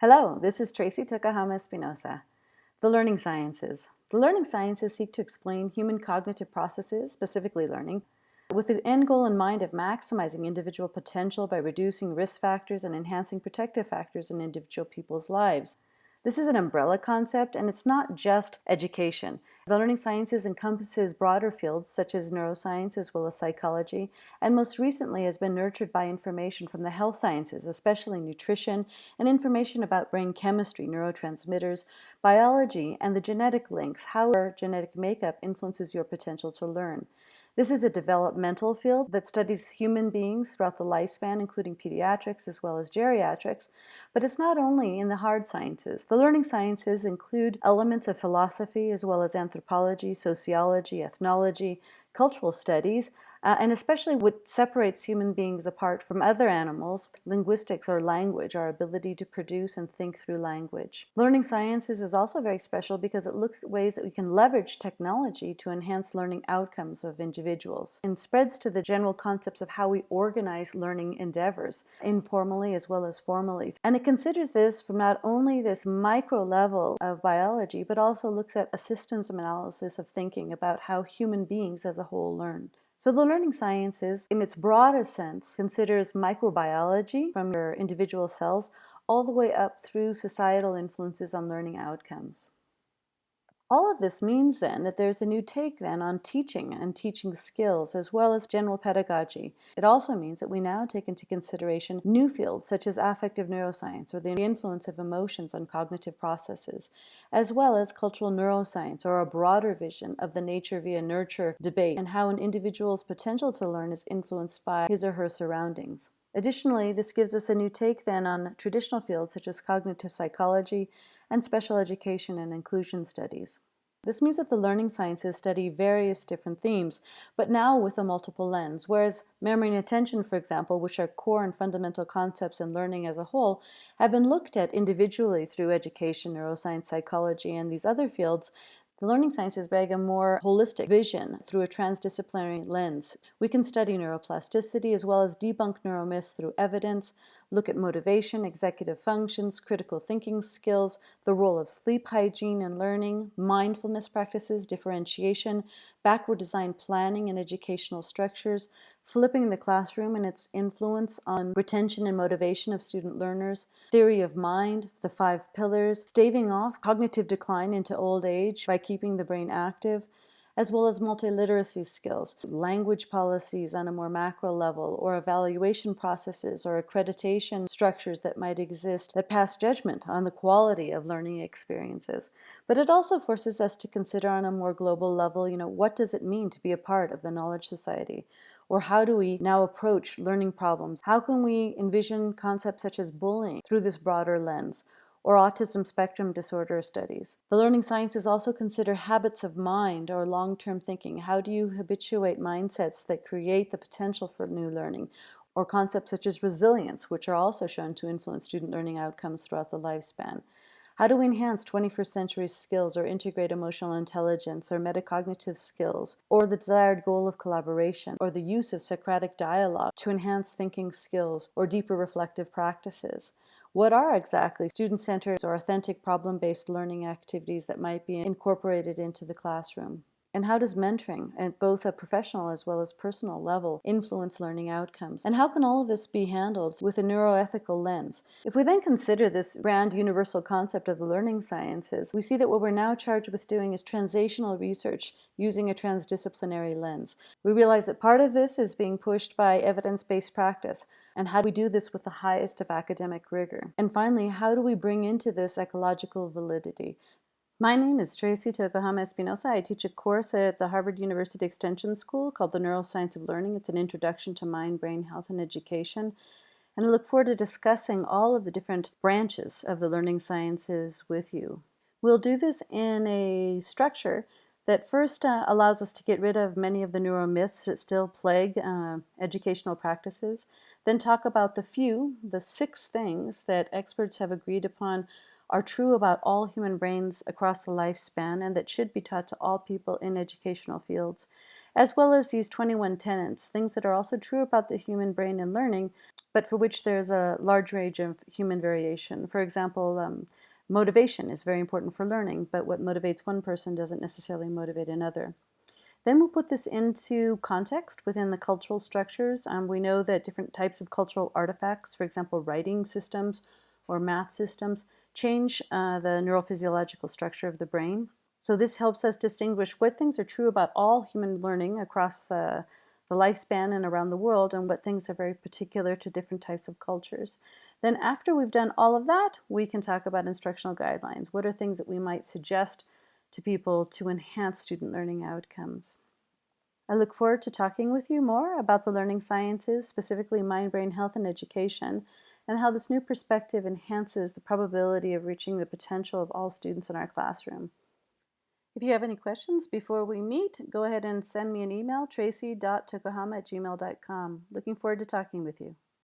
Hello, this is Tracey Tokuhama Espinosa. The Learning Sciences. The learning sciences seek to explain human cognitive processes, specifically learning, with the end goal in mind of maximizing individual potential by reducing risk factors and enhancing protective factors in individual people's lives. This is an umbrella concept and it's not just education. The learning sciences encompasses broader fields such as neuroscience as well as psychology, and most recently has been nurtured by information from the health sciences, especially nutrition and information about brain chemistry, neurotransmitters, biology, and the genetic links, how our genetic makeup influences your potential to learn. This is a developmental field that studies human beings throughout the lifespan, including pediatrics as well as geriatrics, but it's not only in the hard sciences. The learning sciences include elements of philosophy as well as anthropology, sociology, ethnology, cultural studies, uh, and especially what separates human beings apart from other animals, linguistics or language, our ability to produce and think through language. Learning sciences is also very special because it looks at ways that we can leverage technology to enhance learning outcomes of individuals and spreads to the general concepts of how we organize learning endeavors, informally as well as formally. And it considers this from not only this micro level of biology, but also looks at a systems of analysis of thinking about how human beings as a whole learn. So the learning sciences, in its broadest sense, considers microbiology from your individual cells all the way up through societal influences on learning outcomes. All of this means then that there's a new take then on teaching and teaching skills as well as general pedagogy. It also means that we now take into consideration new fields such as affective neuroscience or the influence of emotions on cognitive processes, as well as cultural neuroscience or a broader vision of the nature via nurture debate and how an individual's potential to learn is influenced by his or her surroundings. Additionally, this gives us a new take then on traditional fields such as cognitive psychology, and special education and inclusion studies. This means that the learning sciences study various different themes, but now with a multiple lens, whereas memory and attention, for example, which are core and fundamental concepts in learning as a whole, have been looked at individually through education, neuroscience, psychology, and these other fields, the learning sciences bring a more holistic vision through a transdisciplinary lens. We can study neuroplasticity as well as debunk neuromyths through evidence, look at motivation, executive functions, critical thinking skills, the role of sleep hygiene and learning, mindfulness practices, differentiation, backward design planning and educational structures, flipping the classroom and its influence on retention and motivation of student learners, theory of mind, the five pillars, staving off cognitive decline into old age by keeping the brain active, as well as multiliteracy skills, language policies on a more macro level, or evaluation processes or accreditation structures that might exist that pass judgment on the quality of learning experiences. But it also forces us to consider on a more global level, you know, what does it mean to be a part of the knowledge society? Or how do we now approach learning problems? How can we envision concepts such as bullying through this broader lens? Or autism spectrum disorder studies. The learning sciences also consider habits of mind or long-term thinking. How do you habituate mindsets that create the potential for new learning? Or concepts such as resilience, which are also shown to influence student learning outcomes throughout the lifespan. How do we enhance 21st century skills or integrate emotional intelligence or metacognitive skills or the desired goal of collaboration or the use of Socratic dialogue to enhance thinking skills or deeper reflective practices? What are exactly student-centered or authentic problem-based learning activities that might be incorporated into the classroom? And how does mentoring, at both a professional as well as personal level, influence learning outcomes? And how can all of this be handled with a neuroethical lens? If we then consider this grand universal concept of the learning sciences, we see that what we're now charged with doing is translational research using a transdisciplinary lens. We realize that part of this is being pushed by evidence-based practice, and how do we do this with the highest of academic rigor? And finally, how do we bring into this ecological validity? My name is Tracey Tokuhama Espinosa. I teach a course at the Harvard University Extension School called The Neuroscience of Learning. It's an introduction to mind, brain health, and education. And I look forward to discussing all of the different branches of the learning sciences with you. We'll do this in a structure that first uh, allows us to get rid of many of the neuromyths that still plague uh, educational practices, then talk about the few, the six things that experts have agreed upon are true about all human brains across the lifespan and that should be taught to all people in educational fields, as well as these 21 tenets, things that are also true about the human brain and learning, but for which there's a large range of human variation. For example, um, motivation is very important for learning, but what motivates one person doesn't necessarily motivate another. Then we'll put this into context within the cultural structures. Um, we know that different types of cultural artifacts, for example, writing systems or math systems, change uh, the neurophysiological structure of the brain. So this helps us distinguish what things are true about all human learning across uh, the lifespan and around the world and what things are very particular to different types of cultures. Then after we've done all of that, we can talk about instructional guidelines. What are things that we might suggest to people to enhance student learning outcomes? I look forward to talking with you more about the learning sciences, specifically mind-brain health and education, and how this new perspective enhances the probability of reaching the potential of all students in our classroom. If you have any questions before we meet, go ahead and send me an email, gmail.com. Looking forward to talking with you.